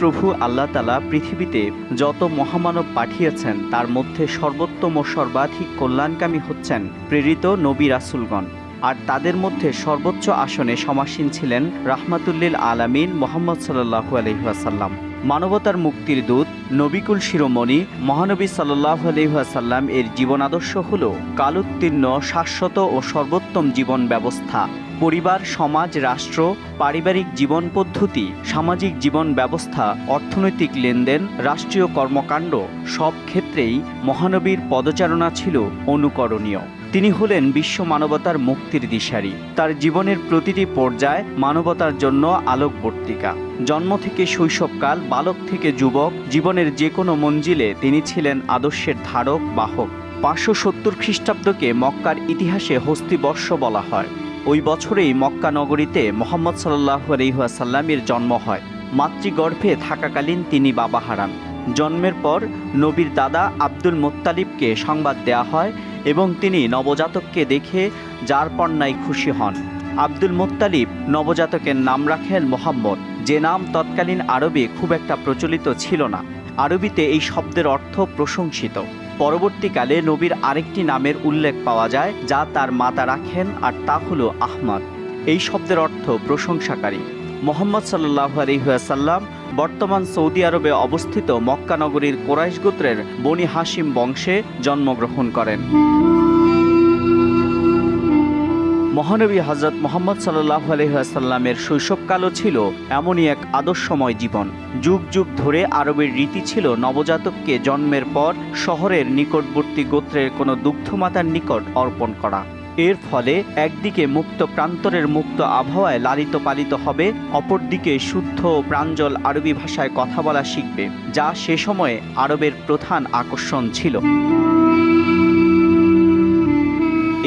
প্রভু আল্লাহ তালা পৃথিবীতে যত মহামানব পাঠিয়েছেন, তার মধ্যে সর্বোত্তম ও সর্বাধিক কল্যাণকামী হচ্ছেন প্রেরিত নবী রাসুলগণ। আর তাদের মধ্যে সর্বোচ্চ আসনে সমাসীন ছিলেন রাহমাতুল্লিল আলামিন মোহাম্মদ সাল্লাহু আলহিহাসাল্লাম মানবতার মুক্তির দূত, নবিকুল শিরোমণি, মহানবী সাল্লাহ আলহিহাসাল্লাম এর জীবন আদর্শ হল কালোত্তীর্ণ, শাশ্বত ও সর্বোত্তম জীবন ব্যবস্থা। পরিবার, সমাজ, রাষ্ট্র, পারিবারিক জীবন পদ্ধতি, সামাজিক জীবন ব্যবস্থা, অর্থনৈতিক লেনদেন, রাষ্ট্রীয় কর্মকাণ্ড, সব ক্ষেত্রেই মহানবীর পদচারণা ছিল অনুকরণীয়। তিনি হলেন বিশ্ব মানবতার মুক্তির দিশারি। তার জীবনের প্রতিটি পর্যায় মানবতার জন্য আলোকবর্তিকা। জন্ম থেকে শৈশবকাল বালক থেকে যুবক, জীবনের যে কোনো মঞ্জিলে তিনি ছিলেন আদর্শের ধারক, বাহক। পাঁচশো সত্তর খ্রিস্টাব্দকে মক্কার ইতিহাসে হস্তিবর্ষ বলা হয়। ওই বছরেই মক্কা নগরীতে মোহাম্মদ সাল্লাহ আলহিহাসাল্লামের জন্ম হয়। মাতৃগর্ভে থাকাকালীন তিনি বাবা হারান। জন্মের পর নবীর দাদা আব্দুল মোত্তালিবকে সংবাদ দেয়া হয় এবং তিনি নবজাতককে দেখে যার পণ্যায় খুশি হন। আব্দুল মোত্তালিব নবজাতকের নাম রাখেন মোহাম্মদ। যে নাম তৎকালীন আরবে খুব একটা প্রচলিত ছিল না। আরবিতে এই শব্দের অর্থ প্রশংসিত। পরবর্তীকালে নবীর আরেকটি নামের উল্লেখ পাওয়া যায়, যা তার মাতা রাখেন, আর তা হলো আহমদ। এই শব্দের অর্থ প্রশংসাকারী। মোহাম্মদ সাল্লাহ আলহিহাসাল্লাম বর্তমান সৌদি আরবে অবস্থিত মক্কা নগরীর কোরাইশ গোত্রের বনি হাসিম বংশে জন্মগ্রহণ করেন। মহানবী হজরত মোহাম্মদ সাল্লাহ আলহিহাসাল্লামের শৈশবকালও ছিল এমনই এক আদর্শময় জীবন। যুগ যুগ ধরে আরবের রীতি ছিল নবজাতককে জন্মের পর শহরের নিকটবর্তী গোত্রের কোনো দুগ্ধমাতার নিকট অর্পণ করা। এর ফলে একদিকে মুক্ত প্রান্তরের মুক্ত আবহাওয়ায় লালিত পালিত হবে, অপরদিকে শুদ্ধ প্রাঞ্জল আরবি ভাষায় কথা বলা শিখবে, যা সে সময়ে আরবের প্রধান আকর্ষণ ছিল।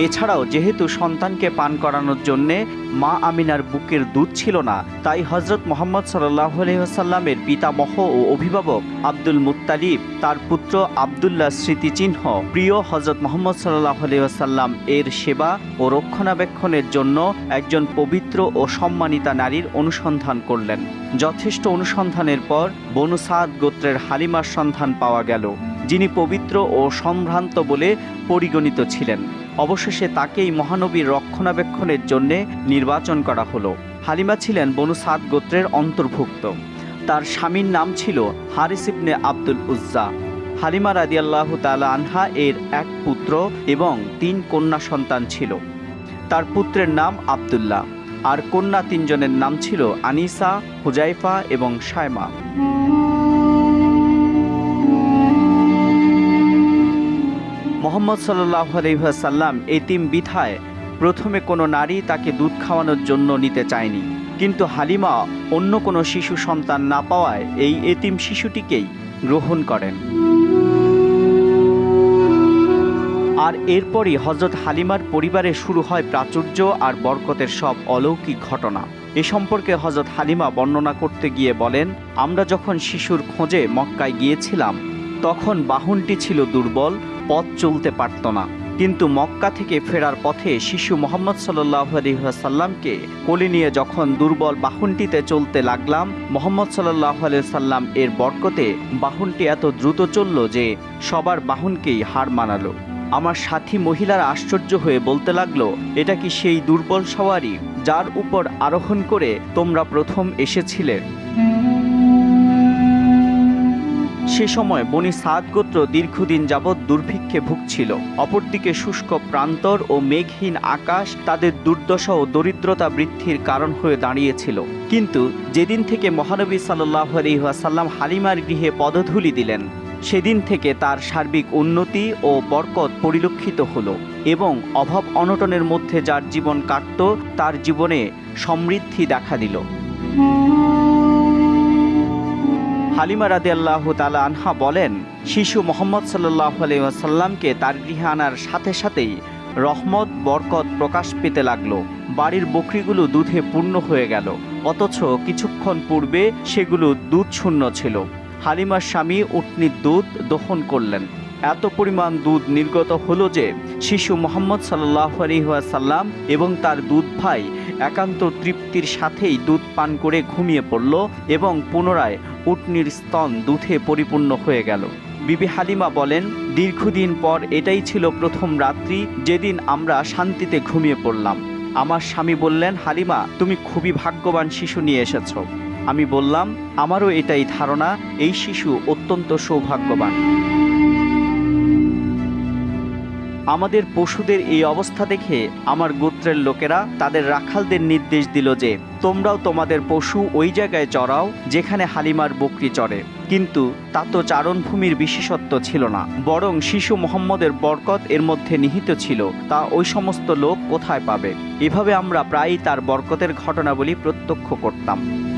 এছাড়াও যেহেতু সন্তানকে পান করানোর জন্যে মা আমিনার বুকের দুধ ছিল না, তাই হজরত মোহাম্মদ সাল্লাহ আলহিহাসাল্লামের পিতামহ ও অভিভাবক আব্দুল মুত্তালিব, তার পুত্র আবদুল্লাহ স্মৃতিচিহ্ন, প্রিয় হজরত মোহাম্মদ সাল্লাহ আলহিহাসাল্লাম এর সেবা ও রক্ষণাবেক্ষণের জন্য একজন পবিত্র ও সম্মানিতা নারীর অনুসন্ধান করলেন। যথেষ্ট অনুসন্ধানের পর বনু সাদ গোত্রের হালিমার সন্ধান পাওয়া গেল, যিনি পবিত্র ও সম্ভ্রান্ত বলে পরিগণিত ছিলেন। অবশেষে তাকেই মহানবীর রক্ষণাবেক্ষণের জন্যে নির্বাচন করা হলো। হালিমা ছিলেন বনু সাদ গোত্রের অন্তর্ভুক্ত। তার স্বামীর নাম ছিল হারিস ইবনে আব্দুল উজ্জা। হালিমা রাদিয়াল্লাহ তালা আনহা এর এক পুত্র এবং তিন কন্যা সন্তান ছিল। তার পুত্রের নাম আবদুল্লাহ। আর কন্যা তিনজনের নাম ছিল আনিসা, হুজাইফা এবং সায়মা মোহাম্মদ সাল্লাহ আলহাসাল্লাম এতিম বিথায় প্রথমে কোনো নারী তাকে দুধ খাওয়ানোর জন্য নিতে চায়নি। কিন্তু হালিমা অন্য কোনো শিশু সন্তান না পাওয়ায় এই এতিম শিশুটিকেই গ্রহণ করেন। আর এরপরই হজরত হালিমার পরিবারে শুরু হয় প্রাচুর্য আর বরকতের সব অলৌকিক ঘটনা। এ সম্পর্কে হজরত হালিমা বর্ণনা করতে গিয়ে বলেন, আমরা যখন শিশুর খোঁজে মক্কায় গিয়েছিলাম, তখন বাহনটি ছিল দুর্বল পথ চলতে পারত না। কিন্তু মক্কা থেকে ফেরার পথে শিশু মোহাম্মদ সাল্লাহসাল্লামকে কোলে নিয়ে যখন দুর্বল বাহনটিতে চলতে লাগলাম, মোহাম্মদ সাল্লাহ সাল্লাম এর বরকতে বাহনটি এত দ্রুত চলল যে সবার বাহনকেই হার মানালো। আমার সাথী মহিলার আশ্চর্য হয়ে বলতে লাগল, এটা কি সেই দুর্বল সওয়ারি যার উপর আরোহণ করে তোমরা প্রথম এসেছিলে? সে সময় বনি সাদ গোত্র দীর্ঘদিন যাবৎ দুর্ভিক্ষে ভুগছিল। অপরদিকে শুষ্ক প্রান্তর ও মেঘহীন আকাশ তাদের দুর্দশা ও দরিদ্রতা বৃদ্ধির কারণ হয়ে দাঁড়িয়েছিল। কিন্তু যেদিন থেকে মহানবী সাল্লাহ আলহিহাসাল্লাম হালিমার গৃহে পদধূলি দিলেন, সেদিন থেকে তার সার্বিক উন্নতি ও বরকত পরিলক্ষিত হলো এবং অভাব অনটনের মধ্যে যার জীবন কাটত, তার জীবনে সমৃদ্ধি দেখা দিল। হালিমা রাদি আল্লাহ তালা আনহা বলেন, শিশু মোহাম্মদ সাল্লাহ আলাইসাল্লামকে তার গৃহে আনার সাথে সাথেই রহমত, বরকত প্রকাশ পেতে লাগল। বাড়ির বকরিগুলো দুধে পূর্ণ হয়ে গেল। অথচ কিছুক্ষণ পূর্বে সেগুলো দুধ শূন্য ছিল। হালিমার স্বামী উটনির দুধ দহন করলেন। এত পরিমাণ দুধ নির্গত হলো যে শিশু মোহাম্মদ সাল্লাহ আলহিহাসাল্লাম এবং তার দুধ ভাই একান্ত তৃপ্তির সাথেই দুধ পান করে ঘুমিয়ে পড়ল এবং পুনরায় উটনির স্তন দুধে পরিপূর্ণ হয়ে গেল। বিবি হালিমা বলেন, দীর্ঘদিন পর এটাই ছিল প্রথম রাত্রি যেদিন আমরা শান্তিতে ঘুমিয়ে পড়লাম। আমার স্বামী বললেন, হালিমা, তুমি খুবই ভাগ্যবান শিশু নিয়ে এসেছ। আমি বললাম, আমারও এটাই ধারণা, এই শিশু অত্যন্ত সৌভাগ্যবান। আমাদের পশুদের এই অবস্থা দেখে আমার গোত্রের লোকেরা তাদের রাখালদের নির্দেশ দিল যে, তোমরাও তোমাদের পশু ওই জায়গায় চড়াও যেখানে হালিমার বকরি চড়ে। কিন্তু তা তো চারণভূমির বিশেষত্ব ছিল না, বরং শিশু মোহাম্মদের বরকত এর মধ্যে নিহিত ছিল। তা ওই সমস্ত লোক কোথায় পাবে? এভাবে আমরা প্রায়ই তার বরকতের ঘটনাবলী প্রত্যক্ষ করতাম।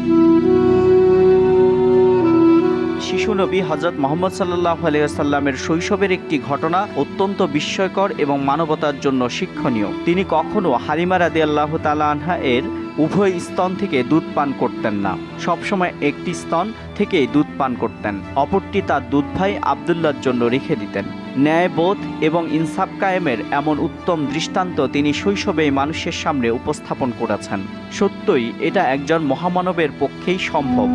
শিশু নবী হজরত মোহাম্মদ সাল্লাহ আলিয়াল্লামের শৈশবের একটি ঘটনা অত্যন্ত বিস্ময়কর এবং মানবতার জন্য শিক্ষণীয়। তিনি কখনো হালিমা রাদি আল্লাহ তালা আনহা এর উভয় স্তন থেকে দুধ পান করতেন না। সবসময় একটি স্তন থেকেই দুধ পান করতেন। অপরটি তার দুধ ভাই আবদুল্লার জন্য রেখে দিতেন। ন্যায়বোধ এবং ইনসাফ কায়েমের এমন উত্তম দৃষ্টান্ত তিনি শৈশবেই মানুষের সামনে উপস্থাপন করেছেন। সত্যই এটা একজন মহামানবের পক্ষেই সম্ভব।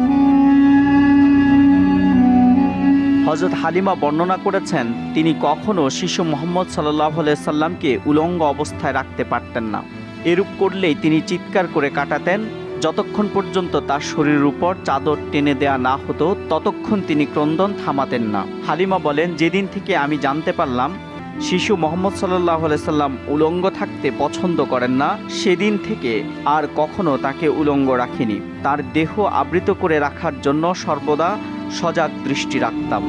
হজরত হালিমা বর্ণনা করেছেন, তিনি কখনও শিশু মোহাম্মদ সাল্লাহ সাল্লামকে উলঙ্গ অবস্থায় রাখতে পারতেন না। এরূপ করলেই তিনি চিৎকার করে কাটাতেন, যতক্ষণ পর্যন্ত তার শরীরের উপর চাদর টেনে দেয়া না হতো, ততক্ষণ তিনি ক্রন্দন থামাতেন না। হালিমা বলেন, যেদিন থেকে আমি জানতে পারলাম, শিশু মোহাম্মদ সাল্লাহ সাল্লাম উলঙ্গ থাকতে পছন্দ করেন না, সেদিন থেকে আর কখনো তাকে উলঙ্গ রাখিনি। তার দেহ আবৃত করে রাখার জন্য সর্বদা সজাগ দৃষ্টি রাখতাম।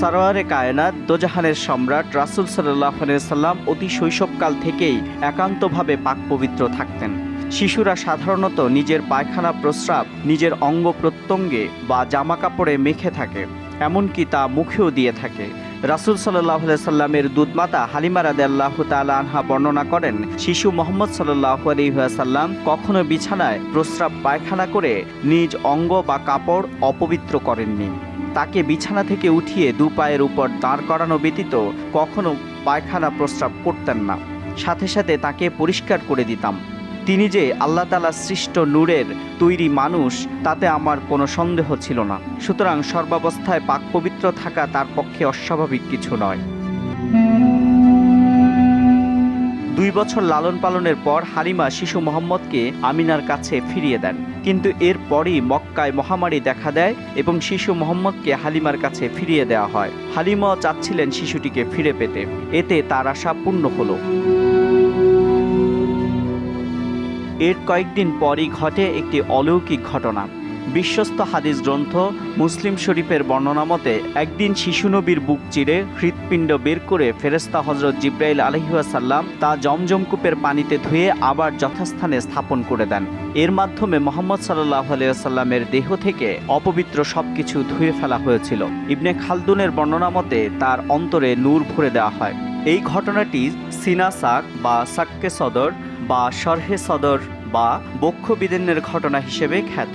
সারোয়ারে কায়নাত, দোজাহানের সম্রাট রাসুল সাল্লাম অতি শৈশবকাল থেকেই একান্তভাবে পাক পবিত্র থাকতেন। শিশুরা সাধারণত নিজের পায়খানা প্রস্রাব, নিজের অঙ্গ প্রত্যঙ্গে বা জামা কাপড়ে মেখে থাকে, এমনকি তা মুখেও দিয়ে থাকে। রাসুল সাল্লাহ সাল্লামের দুধমাতা হালিমা রাদে আল্লাহ আনহা বর্ণনা করেন, শিশু মোহাম্মদ সাল্লাহ আলহিহাসাল্লাম কখনো বিছানায় প্রস্রাব পায়খানা করে নিজ অঙ্গ বা কাপড় অপবিত্র করেননি। তাকে বিছানা থেকে উঠিয়ে দু পায়ের উপর দাঁড় করানো ব্যতীত কখনো পায়খানা প্রস্রাব করতেন না। সাথে সাথে তাকে পরিষ্কার করে দিতাম। তিনি যে আল্লাহ তালা সৃষ্ট নূরের তৈরি মানুষ, তাতে আমার কোনো সন্দেহ ছিল না। সুতরাং সর্বাবস্থায় পাক পবিত্র থাকা তার পক্ষে অস্বাভাবিক কিছু নয়। দুই বছর লালন পালনের পর হালিমা শিশু মোহাম্মদকে আমিনার কাছে ফিরিয়ে দেন। কিন্তু এরপরই মক্কায় মহামারী দেখা দেয় এবং শিশু মোহাম্মদকে হালিমার কাছে ফিরিয়ে দেওয়া হয়। হালিমাও চাচ্ছিলেন শিশুটিকে ফিরে পেতে। এতে তার আশা পূর্ণ হলো। এর কয়েকদিন পরই ঘটে একটি অলৌকিক ঘটনা। বিশ্বস্ত হাদিস গ্রন্থ মুসলিম শরীফের বর্ণনা মতে, একদিন শিশু নবীর বুক চিরে হৃৎপিণ্ড বের করে ফেরেস্তা হজরত জিব্রাইল আলহিহাসাল্লাম তা জমজমকূপের পানিতে ধুয়ে আবার যথাস্থানে স্থাপন করে দেন। এর মাধ্যমে মোহাম্মদ সাল্লাহ আলিয়াল্লামের দেহ থেকে অপবিত্র সবকিছু ধুয়ে ফেলা হয়েছিল। ইবনে খালদুনের বর্ণনা মতে, তার অন্তরে নূর ভরে দেওয়া হয়। এই ঘটনাটি সিনাসাক বা সাক্কে সদর বা সরহে সদর বা বক্ষ বিদিনের ঘটনা হিসেবে খ্যাত।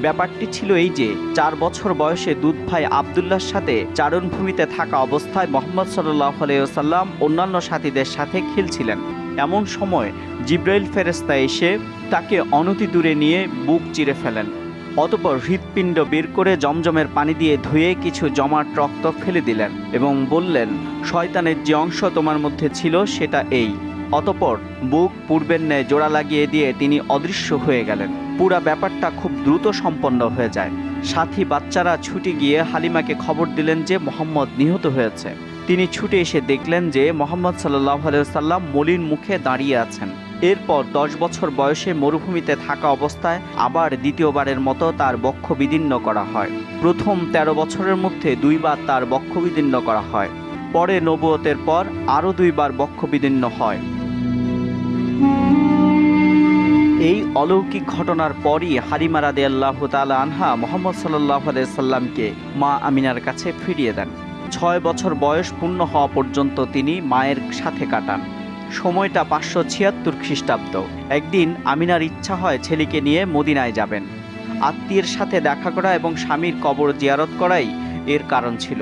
ব্যাপারটি ছিল এই যে, চার বছর বয়সে দুধ ভাই আবদুল্লার সাথে চারণভূমিতে থাকা অবস্থায় মোহাম্মদ সাল্লাহ আলাইসাল্লাম অন্যান্য সাথীদের সাথে খেলছিলেন। এমন সময় জিব্রাইল ফেরেস্তা এসে তাকে অনতি দূরে নিয়ে বুক চিরে ফেলেন। অতপর হৃৎপিণ্ড বের করে জমজমের পানি দিয়ে ধুয়ে কিছু জমাট রক্ত ফেলে দিলেন এবং বললেন, শয়তানের যে অংশ তোমার মধ্যে ছিল সেটা এই। অতপর বুক পূর্বের ন্যায় জোড়া লাগিয়ে দিয়ে তিনি অদৃশ্য হয়ে গেলেন। পুরা ব্যাপারটা খুব দ্রুত সম্পন্ন হয়ে যায়। সাথী বাচ্চারা ছুটে গিয়ে হালিমাকে খবর দিলেন যে মোহাম্মদ নিহত হয়েছে। তিনি ছুটে এসে দেখলেন যে মোহাম্মদ সাল্লাহ সাল্লাম মলিন মুখে দাঁড়িয়ে আছেন। এরপর দশ বছর বয়সে মরুভূমিতে থাকা অবস্থায় আবার দ্বিতীয়বারের মতো তার বক্ষ বিদীর্ণ করা হয়। প্রথম ১৩ বছরের মধ্যে দুইবার তার বক্ষ বিদীর্ণ করা হয়। পরে নবুয়তের পর আরও দুইবার বক্ষ বিদীর্ণ হয়। এই অলৌকিক ঘটনার পরই হারিমা রাদে আল্লাহ তালা আনহা মোহাম্মদ সাল্লাহ সাল্লামকে মা আমিনার কাছে ফিরিয়ে দেন। ছয় বছর বয়স পূর্ণ হওয়া পর্যন্ত তিনি মায়ের সাথে কাটান। সময়টা পাঁচশো ছিয়াত্তর খ্রিস্টাব্দ। একদিন আমিনার ইচ্ছা হয় ছেলেকে নিয়ে মদিনায় যাবেন। আত্মীয়ের সাথে দেখা করা এবং স্বামীর কবর জিয়ারত করাই এর কারণ ছিল।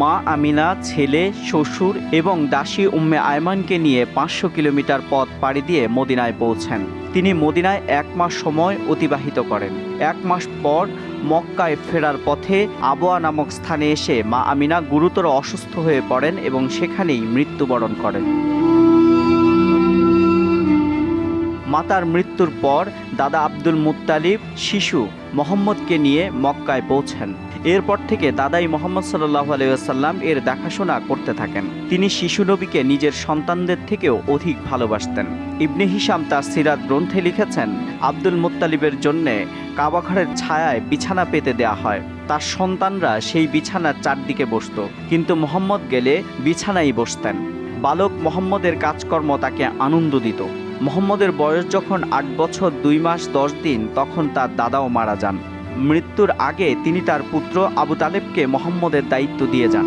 মা আমিনা, ছেলে, শ্বশুর এবং দাসী উম্মে আয়মানকে নিয়ে পাঁচশো কিলোমিটার পথ পাড়ি দিয়ে মদিনায় পৌঁছেন। তিনি মদিনায় এক মাস সময় অতিবাহিত করেন। এক মাস পর মক্কায় ফেরার পথে আবোয়া নামক স্থানে এসে মা আমিনা গুরুতর অসুস্থ হয়ে পড়েন এবং সেখানেই মৃত্যুবরণ করেন। মাতার মৃত্যুর পর দাদা আব্দুল মুত্তালিব শিশু মোহাম্মদকে নিয়ে মক্কায় পৌঁছেন। এরপর থেকে দাদাই মোহাম্মদ সাল্লাহ আলাইসাল্লাম এর দেখাশোনা করতে থাকেন। তিনি শিশু নবীকে নিজের সন্তানদের থেকেও অধিক ভালোবাসতেন। ইবনে হিসাম তার সিরাত গ্রন্থে লিখেছেন, আব্দুল মুত্তালিবের জন্যে কাবাঘরের ছায়ায় বিছানা পেতে দেয়া হয়। তার সন্তানরা সেই বিছানার চারদিকে বসত। কিন্তু মোহাম্মদ গেলে বিছানায় বসতেন। বালক মোহাম্মদের কাজকর্ম তাকে আনন্দ দিত। মোহাম্মদের বয়স যখন আট বছর দুই মাস দশ দিন, তখন তার দাদাও মারা যান। মৃত্যুর আগে তিনি তার পুত্র আবু তালেবকে মোহাম্মদের দায়িত্ব দিয়ে যান।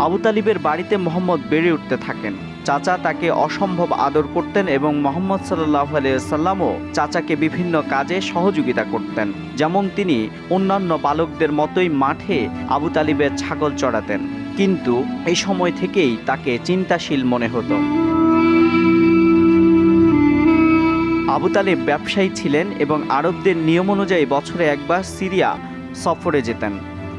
আবু তালিবের বাড়িতে মোহাম্মদ বেড়ে উঠতে থাকেন। চাচা তাকে অসম্ভব আদর করতেন এবং মোহাম্মদ সাল্লাহ আলিয়াল্লামও চাচাকে বিভিন্ন কাজে সহযোগিতা করতেন, যেমন তিনি অন্যান্য বালকদের মতোই মাঠে আবু তালিবের ছাগল চড়াতেন। কিন্তু এই সময় থেকেই তাকে চিন্তাশীল মনে হতো। আবু তালেব ব্যবসায়ী ছিলেন এবং আরবদের নিয়ম অনুযায়ী বছরে একবার সিরিয়া সফরে যেতেন।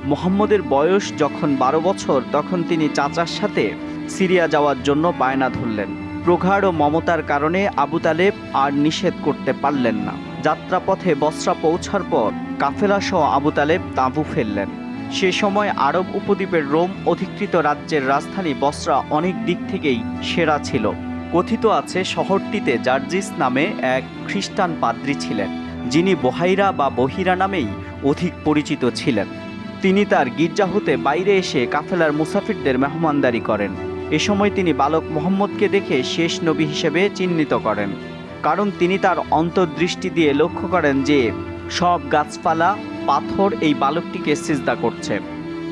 মোহাম্মদের বয়স যখন বারো বছর, তখন তিনি চাচার সাথে সিরিয়া যাওয়ার জন্য বায়না ধরলেন। প্রগাঢ় মমতার কারণে আবু তালেব আর নিষেধ করতে পারলেন না। যাত্রাপথে বসরা পৌঁছার পর কাফেলাসহ আবু তালেব তাঁবু ফেললেন। সে সময় আরব উপদ্বীপের রোম অধিকৃত রাজ্যের রাজধানী বসরা অনেক দিক থেকেই সেরা ছিল। কথিত আছে শহরটিতে জার্জিস নামে এক খ্রিস্টান পাদ্রী ছিলেন, যিনি বহাইরা বা বহিরা নামেই অধিক পরিচিত ছিলেন। তিনি তার গির্জা হতে বাইরে এসে কাফেলার মুসাফিরদের মেহমানদারি করেন। এ সময় তিনি বালক মোহাম্মদকে দেখে শেষ নবী হিসেবে চিহ্নিত করেন, কারণ তিনি তার অন্তর্দৃষ্টি দিয়ে লক্ষ্য করেন যে সব গাছপালা, পাথর এই বালকটিকে সিজদা করছে।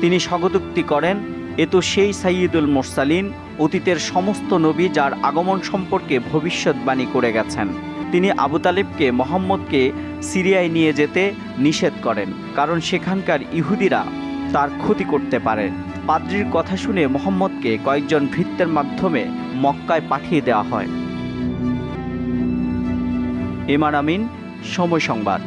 তিনি স্বগতোক্তি করেন, এ তো সেই সাইয়দুল মোরসালিন অতীতের সমস্ত নবী যার আগমন সম্পর্কে ভবিষ্যৎবাণী করে গেছেন। তিনি আবু তালেবকে, মোহাম্মদকে সিরিয়ায় নিয়ে যেতে নিষেধ করেন, কারণ সেখানকার ইহুদিরা তার ক্ষতি করতে পারে। পাদ্রির কথা শুনে মোহাম্মদকে কয়েকজন ভৃত্যের মাধ্যমে মক্কায় পাঠিয়ে দেওয়া হয়। এমার আমিন, সময় সংবাদ।